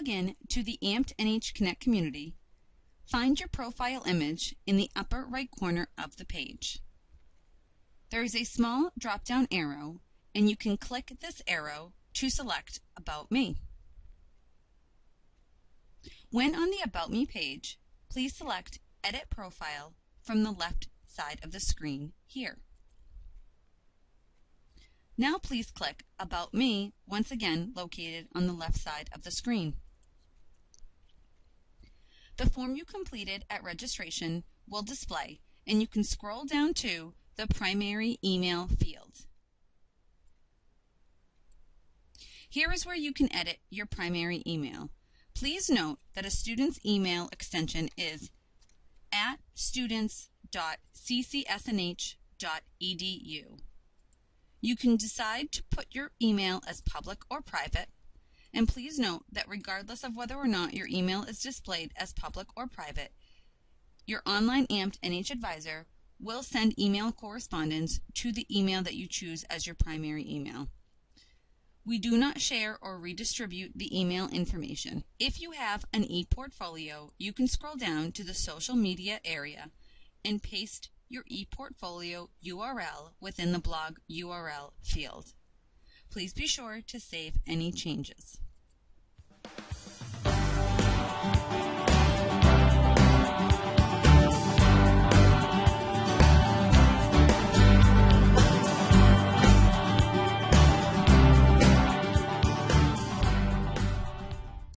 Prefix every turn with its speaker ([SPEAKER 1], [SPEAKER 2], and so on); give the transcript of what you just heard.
[SPEAKER 1] Log in to the AMPed NH Connect community, find your profile image in the upper right corner of the page. There is a small drop-down arrow, and you can click this arrow to select About Me. When on the About Me page, please select Edit Profile from the left side of the screen here. Now please click About Me, once again located on the left side of the screen. The form you completed at registration will display, and you can scroll down to the primary email field. Here is where you can edit your primary email. Please note that a student's email extension is at students.ccsnh.edu. You can decide to put your email as public or private, and please note that regardless of whether or not your email is displayed as public or private, your online AMPed NH advisor will send email correspondence to the email that you choose as your primary email. We do not share or redistribute the email information. If you have an e-portfolio, you can scroll down to the social media area and paste your ePortfolio URL within the blog URL field. Please be sure to save any changes.